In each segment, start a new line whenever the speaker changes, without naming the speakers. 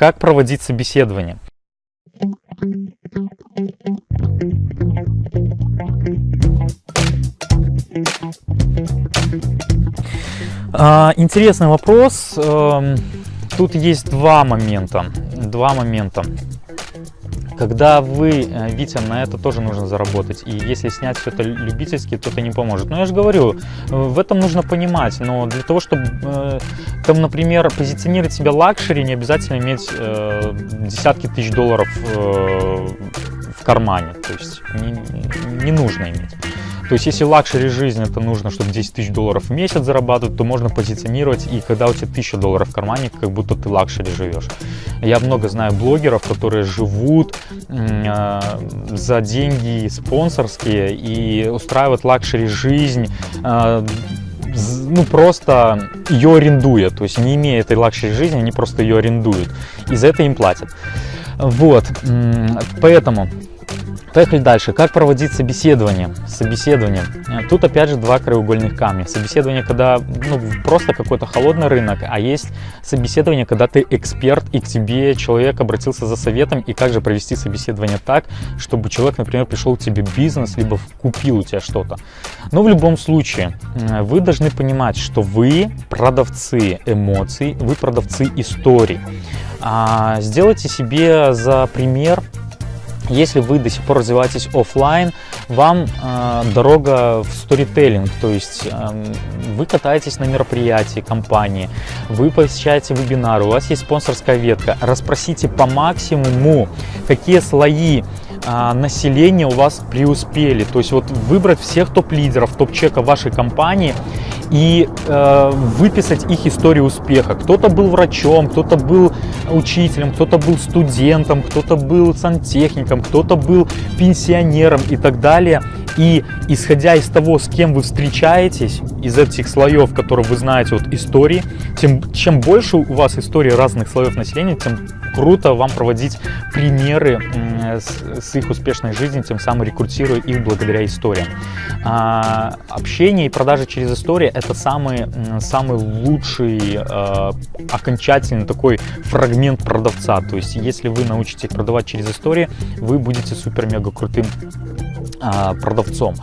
как проводить собеседование. А, интересный вопрос. Эм, тут есть два момента. Два момента. Когда вы, э, Витя, на это тоже нужно заработать. И если снять все это любительски, то это не поможет. Но я же говорю, э, в этом нужно понимать. Но для того, чтобы, э, там, например, позиционировать себя luxury, не обязательно иметь э, десятки тысяч долларов э, в кармане. То есть не, не нужно иметь. То есть если luxury жизнь это нужно, чтобы 10 тысяч долларов в месяц зарабатывать, то можно позиционировать и когда у тебя 1000 долларов в кармане, как будто ты luxury живешь. Я много знаю блогеров, которые живут э, за деньги спонсорские и устраивают luxury жизнь э, ну, просто ее арендуя, то есть не имея этой luxury жизни, они просто ее арендуют, и за это им платят. Вот, поэтому Поехали дальше. Как проводить собеседование? Собеседование. Тут опять же два краеугольных камня. Собеседование, когда ну, просто какой-то холодный рынок, а есть собеседование, когда ты эксперт и к тебе человек обратился за советом, и как же провести собеседование так, чтобы человек, например, пришел к тебе бизнес, либо купил у тебя что-то. Но в любом случае, вы должны понимать, что вы продавцы эмоций, вы продавцы историй. А, сделайте себе за пример если вы до сих пор развиваетесь офлайн, вам э, дорога в сторителлинг, то есть э, вы катаетесь на мероприятии компании, вы посещаете вебинары, у вас есть спонсорская ветка, расспросите по максимуму, какие слои а, населения у вас преуспели. То есть вот выбрать всех топ-лидеров, топ-чека вашей компании и э, выписать их историю успеха. Кто-то был врачом, кто-то был учителем, кто-то был студентом, кто-то был сантехником, кто-то был пенсионером и так далее. И исходя из того, с кем вы встречаетесь, из этих слоев, которые вы знаете от истории, тем, чем больше у вас истории разных слоев населения, тем круто вам проводить примеры с, с их успешной жизни, тем самым рекрутируя их благодаря историям. А, общение и продажи через историю – это самый, самый лучший а, окончательный такой фрагмент продавца. То есть, если вы научитесь продавать через истории, вы будете супер-мега крутым продавцом.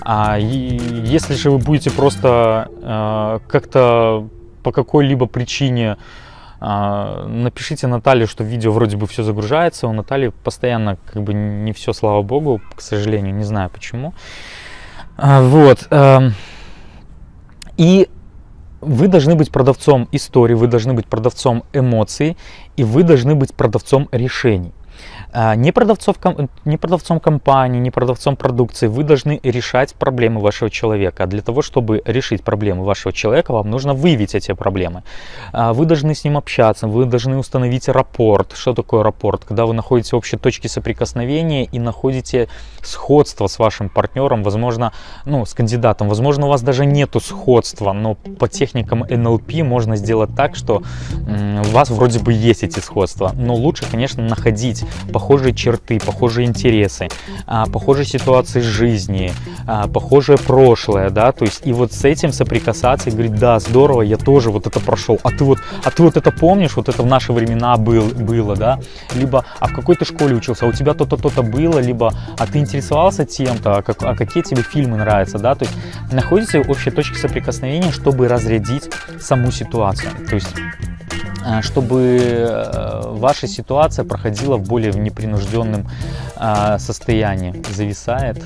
А, если же вы будете просто а, как-то по какой-либо причине а, напишите Наталье, что видео вроде бы все загружается. У Натальи постоянно как бы не все, слава богу, к сожалению, не знаю почему. А, вот. И вы должны быть продавцом истории, вы должны быть продавцом эмоций, и вы должны быть продавцом решений. А, не, продавцов, не продавцом компании, не продавцом продукции. Вы должны решать проблемы вашего человека. Для того, чтобы решить проблемы вашего человека, вам нужно выявить эти проблемы. А, вы должны с ним общаться, вы должны установить рапорт. Что такое рапорт? Когда вы находите общие точки соприкосновения и находите сходство с вашим партнером, возможно, ну, с кандидатом. Возможно, у вас даже нету сходства, но по техникам NLP можно сделать так, что у вас вроде бы есть эти сходства. Но лучше, конечно, находить похожие черты, похожие интересы, а, похожие ситуации жизни, а, похожее прошлое, да, то есть и вот с этим соприкасаться и говорить, да, здорово, я тоже вот это прошел, а ты вот, а ты вот это помнишь, вот это в наши времена был, было, да, либо, а в какой ты школе учился, а у тебя то-то, то-то было, либо, а ты интересовался тем-то, а, как, а какие тебе фильмы нравятся, да, то есть находите общие точки соприкосновения, чтобы разрядить саму ситуацию, то есть чтобы э, ваша ситуация проходила в более непринужденном э, состоянии. Зависает?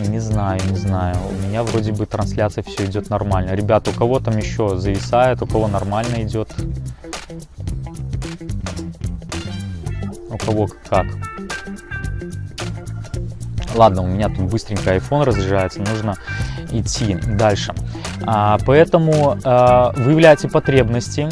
Не знаю, не знаю. У меня вроде бы трансляция все идет нормально. Ребята, у кого там еще зависает, у кого нормально идет? У кого как? Ладно, у меня тут быстренько iPhone разряжается, нужно идти дальше. А, поэтому а, выявляйте потребности,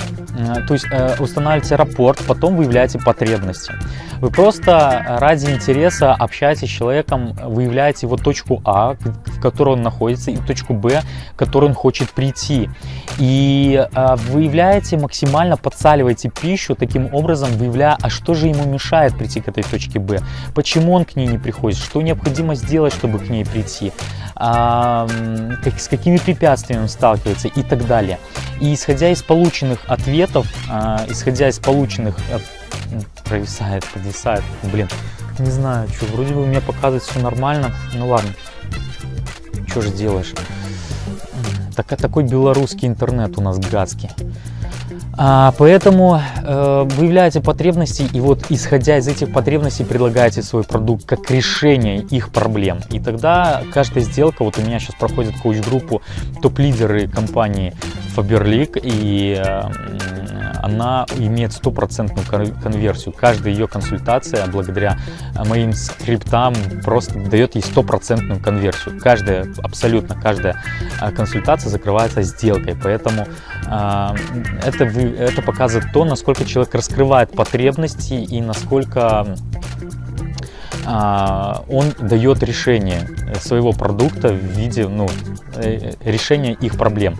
то есть устанавливайте рапорт, потом выявляйте потребности. Вы просто ради интереса общаетесь с человеком, выявляете его точку А, в которой он находится, и точку Б, к которой он хочет прийти. И выявляете, максимально подсаливаете пищу, таким образом выявляя, а что же ему мешает прийти к этой точке Б, почему он к ней не приходит, что необходимо сделать, чтобы к ней прийти с какими препятствиями он сталкивается и так далее. И исходя из полученных ответов, а, исходя из полученных провисает, подвисает. Блин, не знаю, что, вроде бы у меня показывает все нормально. Ну ладно, что же делаешь? Так, такой белорусский интернет у нас гадский. А, поэтому э, выявляете потребности и вот исходя из этих потребностей предлагаете свой продукт как решение их проблем. И тогда каждая сделка, вот у меня сейчас проходит коуч-группу топ-лидеры компании Faberlic и э, она имеет стопроцентную конверсию. Каждая ее консультация благодаря моим скриптам просто дает ей стопроцентную конверсию. Каждая, абсолютно каждая а, консультация закрывается сделкой. Поэтому э, это, это показывает то, насколько человек раскрывает потребности и насколько э, а, он дает решение своего продукта в виде ну, э, решения их проблем.